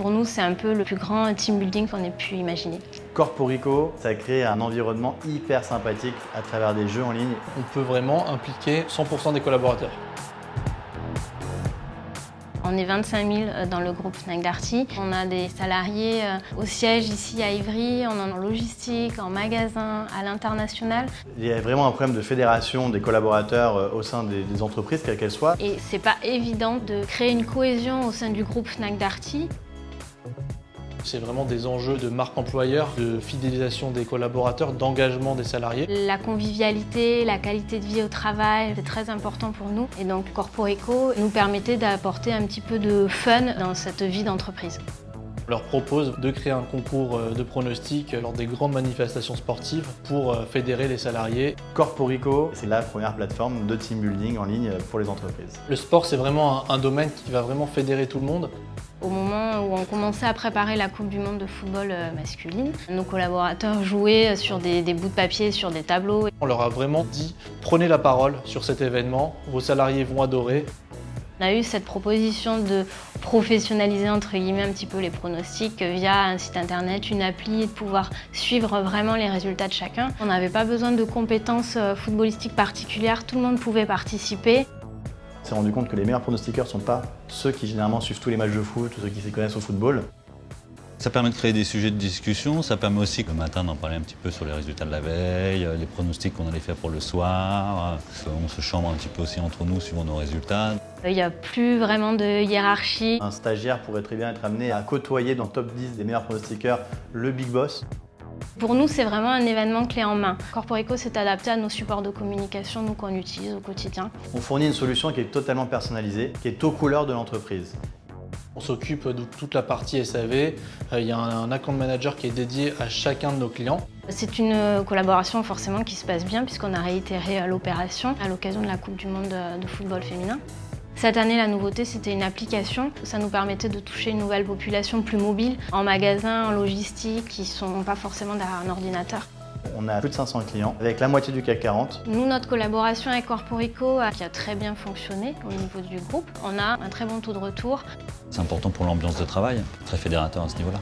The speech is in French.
Pour nous, c'est un peu le plus grand team building qu'on ait pu imaginer. Corporico, ça crée un environnement hyper sympathique à travers des jeux en ligne. On peut vraiment impliquer 100% des collaborateurs. On est 25 000 dans le groupe Fnac Darty. On a des salariés euh, au siège ici à Ivry, on en a en logistique, en magasin, à l'international. Il y a vraiment un problème de fédération des collaborateurs euh, au sein des, des entreprises, quelles qu'elles soient. Et c'est pas évident de créer une cohésion au sein du groupe Fnac Darty. C'est vraiment des enjeux de marque employeur, de fidélisation des collaborateurs, d'engagement des salariés. La convivialité, la qualité de vie au travail, c'est très important pour nous. Et donc Corporeco nous permettait d'apporter un petit peu de fun dans cette vie d'entreprise. On leur propose de créer un concours euh, de pronostics lors des grandes manifestations sportives pour euh, fédérer les salariés. Corporico, c'est la première plateforme de team building en ligne pour les entreprises. Le sport, c'est vraiment un domaine qui va vraiment fédérer tout le monde. Au moment où on commençait à préparer la Coupe du Monde de football euh, masculine, nos collaborateurs jouaient sur des, des, bouts de papier, sur des tableaux. On leur a vraiment dit prenez la parole sur cet événement, vos salariés vont adorer. On a eu cette proposition de professionnaliser entre guillemets un petit peu les pronostics via un site internet, une appli, et de pouvoir suivre vraiment les résultats de chacun. On n'avait pas besoin de compétences euh, footballistiques particulières, tout le monde pouvait participer. On s'est rendu compte que les meilleurs pronostiqueurs ne sont pas ceux qui généralement suivent tous les matchs de foot ou ceux qui s'y connaissent au football. Ça permet de créer des sujets de discussion, ça permet aussi le matin d'en parler un petit peu sur les résultats de la veille, les pronostics qu'on allait faire pour le soir. On se chambre un petit peu aussi entre nous suivant nos résultats. Il n'y a plus vraiment de hiérarchie. Un stagiaire pourrait très bien être amené à côtoyer dans le top 10 des meilleurs pronostiqueurs le big boss. Pour nous, c'est vraiment un événement clé en main. Corporico s'est adapté à nos supports de communication nous qu'on utilise au quotidien. On fournit une solution qui est totalement personnalisée, qui est aux couleurs de l'entreprise. On s'occupe de toute la partie SAV. Euh, il y a un account manager qui est dédié à chacun de nos clients. C'est une collaboration forcément qui se passe bien puisqu'on a réitéré l'opération à l'occasion de la Coupe du Monde de football féminin. Cette année, la nouveauté, c'était une application. Ça nous permettait de toucher une nouvelle population plus mobile, en magasin, en logistique, qui ne sont pas forcément derrière un ordinateur. On a plus de 500 clients, avec la moitié du CAC 40. Nous, notre collaboration avec Corporico, qui a très bien fonctionné au niveau du groupe, on a un très bon taux de retour. C'est important pour l'ambiance de travail, très fédérateur à ce niveau-là.